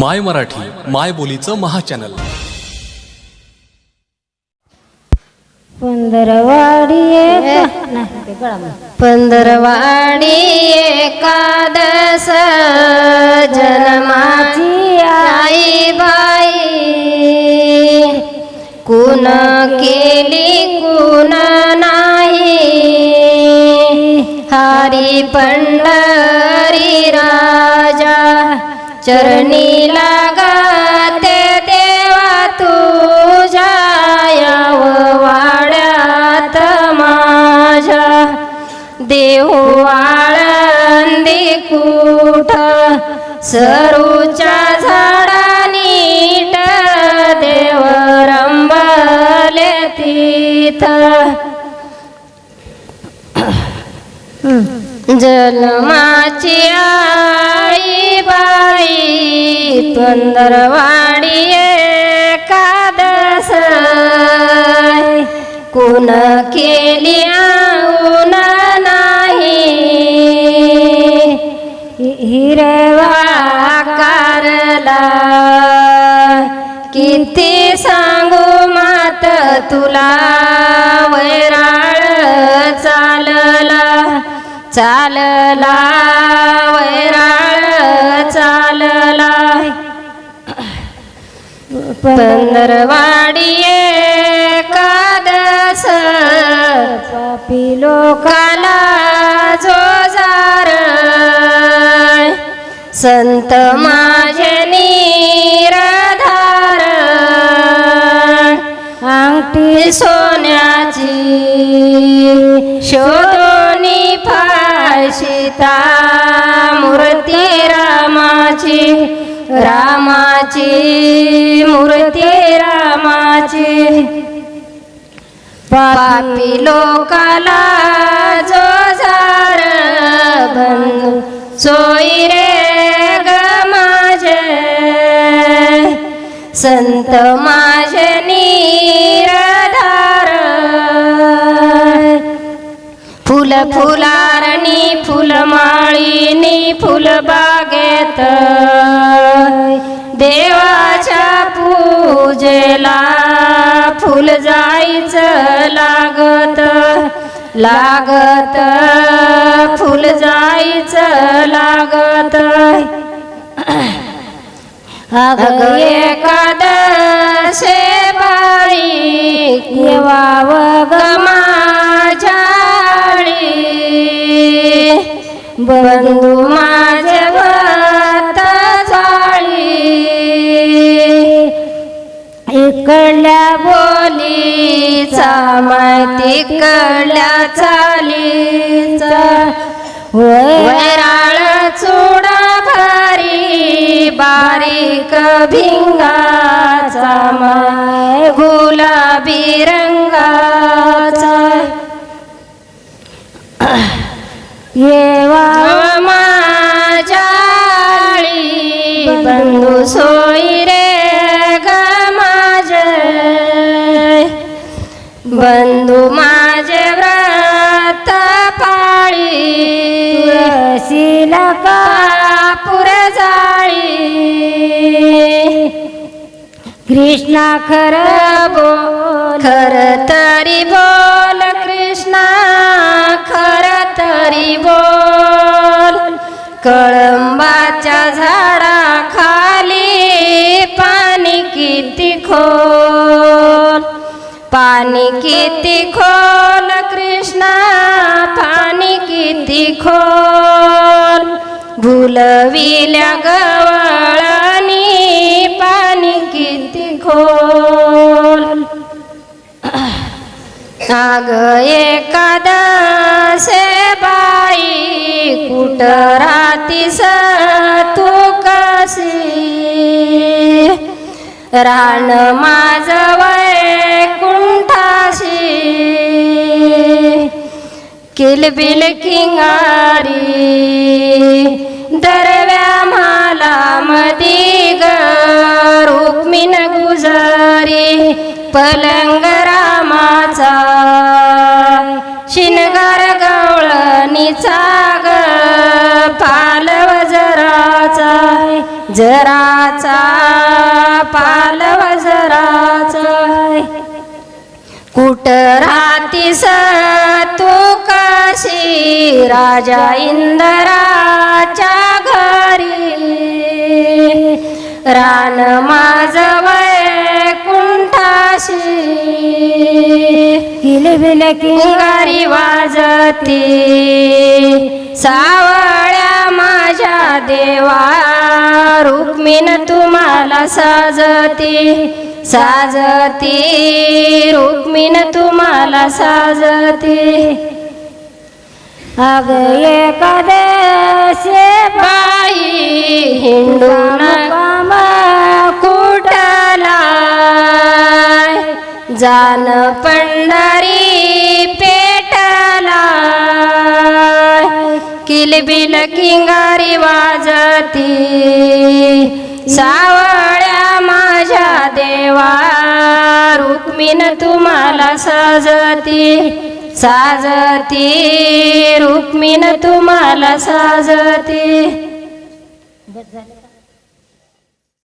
माय मराठी माय बोलीचं महाचॅनल. पंधरवाडी. पंधरवाडी एकादश जन्माची आई बाई. कुण केली कुण नाही. हरी पंढरी राजा. चरणी लागते देवा तुझ्या याव वाड्यात माझ्या. देऊ आळंदी कुठ सरूच्या झाडा नीट देव रंबले तिथ. जन्माची बाई पंधरवाडी कुण केली आऊन नाही? हिरवाकारला किती सांगू मात तुला वैराळ चालला. चालला वैराळ चालला. पंधरवाडीये कादस पापी लोकाला जो जार संत माझे निराधार. अंगठी सोन्याची शोधोनी फाशिता मूर्ती रामाची रामाची पापी लोकाला जो झार बन सोयी रे ग माझे. संत माझे निरधार. फुल फुलारणी फुलमाळीनी फुलबागेत देवाच्या पूजेला फुल जायचं लागत लागत. फुल जायचं लागत. अग एकादशे बाळी येवाव ग बंधू माझे भक्त इकडल्या बो माहिती कळल्या चालीचा वैराळ चुडा भारी बारीक भिंगाचा माय गुलाबी रंग गेला पापुर जाळी कृष्णा खरं बोल. खर तरी बोल कृष्णा खर तरी बोल. कळंबाच्या झाडा खाली पाणी किती खोल? पाणी किती खोल कृष्णा पाणी किती खोल? भुलविल्या गवळणी पाणी किती खोल. आग एकादसे बाई कुठ राहतीस तू कशी? रान माझ कुंठाशी किलबिल किंगारी. दरव्या माला मधी ग रुक्मिण गुजारी पलंग रामाचा. शिनगार गवळणीचा ग पालव जराचा. जराचा पालव जराचा. कुट राहतीस तू कशी राजा इंदराच्या घरी. रान माझ कुंठाशी. किलबिल किंगारी वाजती. सावळ्या माझ्या देवा रुक्मिण तुम्हाला साजती. साजती रुक्मिण तुम्हाला साजती. अग एकादशे बाई हिंदू काम कुटला जान पंढरी पेटला किलबिल किंगारी वाजती सावळ्या माझ्या देवा रुक्मिण तुम्हाला सजती. साजती. रुक्मिण तुम्हाला साजती.